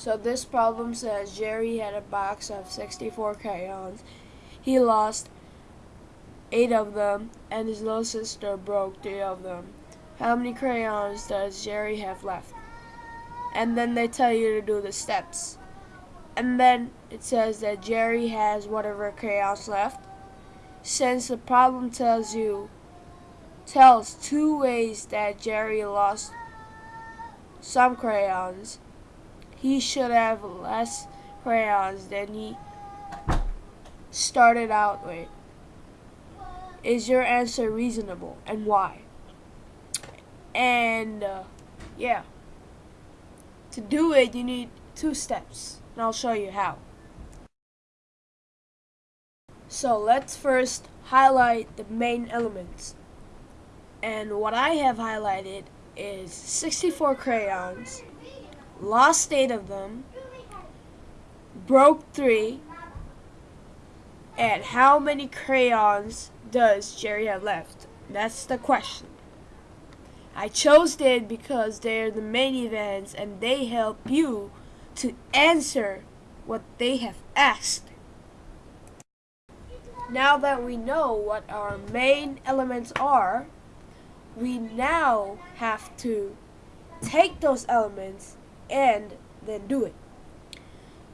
So this problem says Jerry had a box of 64 crayons. He lost 8 of them and his little sister broke 3 of them. How many crayons does Jerry have left? And then they tell you to do the steps. And then it says that Jerry has whatever crayons left. Since the problem tells you tells two ways that Jerry lost some crayons, he should have less crayons than he started out with. Is your answer reasonable and why? And uh, yeah, to do it, you need two steps, and I'll show you how. So let's first highlight the main elements. And what I have highlighted is 64 crayons, lost 8 of them, broke 3, and how many crayons does Jerry have left? That's the question. I chose it because they're the main events and they help you to answer what they have asked. Now that we know what our main elements are, we now have to take those elements and then do it.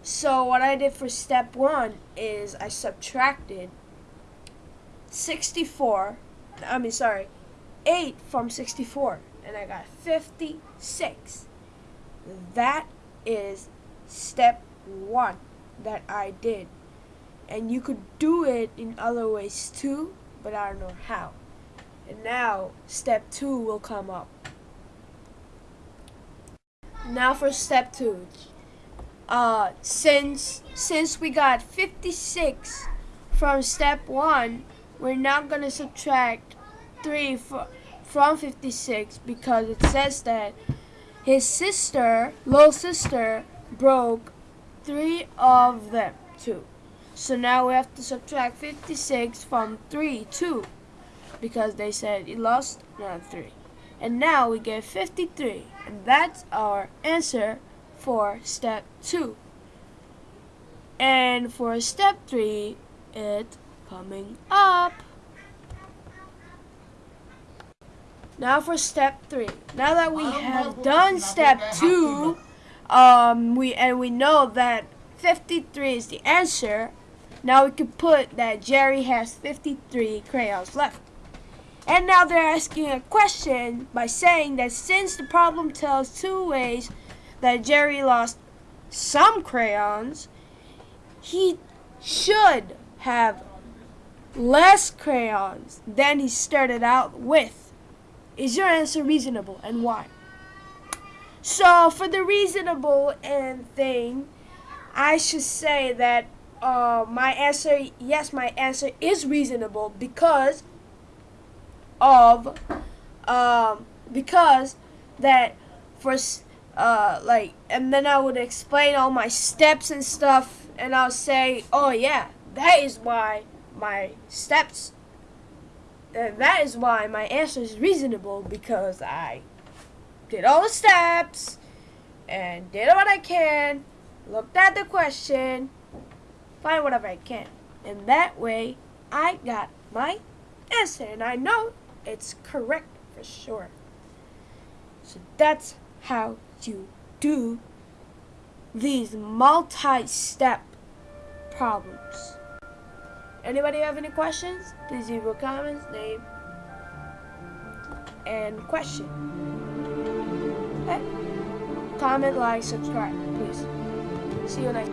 So what I did for step one is I subtracted 64, I mean sorry, 8 from 64 and I got 56. That is step one that I did. And you could do it in other ways too, but I don't know how. And now step two will come up. Now for step two. Uh, since since we got 56 from step one, we're now gonna subtract three from 56 because it says that his sister, little sister, broke three of them too. So now we have to subtract 56 from 3, 2 because they said he lost another 3. And now we get 53 and that's our answer for step 2. And for step 3, it's coming up. Now for step 3. Now that we have done step 2, um, we and we know that 53 is the answer, now we can put that Jerry has 53 crayons left. And now they're asking a question by saying that since the problem tells two ways that Jerry lost some crayons, he should have less crayons than he started out with. Is your answer reasonable and why? So for the reasonable and thing, I should say that uh, my answer, yes, my answer is reasonable because of um, because that for uh, like and then I would explain all my steps and stuff and I'll say oh yeah that is why my steps and that is why my answer is reasonable because I did all the steps and did what I can looked at the question find whatever I can. And that way I got my answer and I know it's correct for sure. So that's how you do these multi-step problems. Anybody have any questions? Please leave your comments, name, and question. Okay? Comment, like, subscribe, please. See you next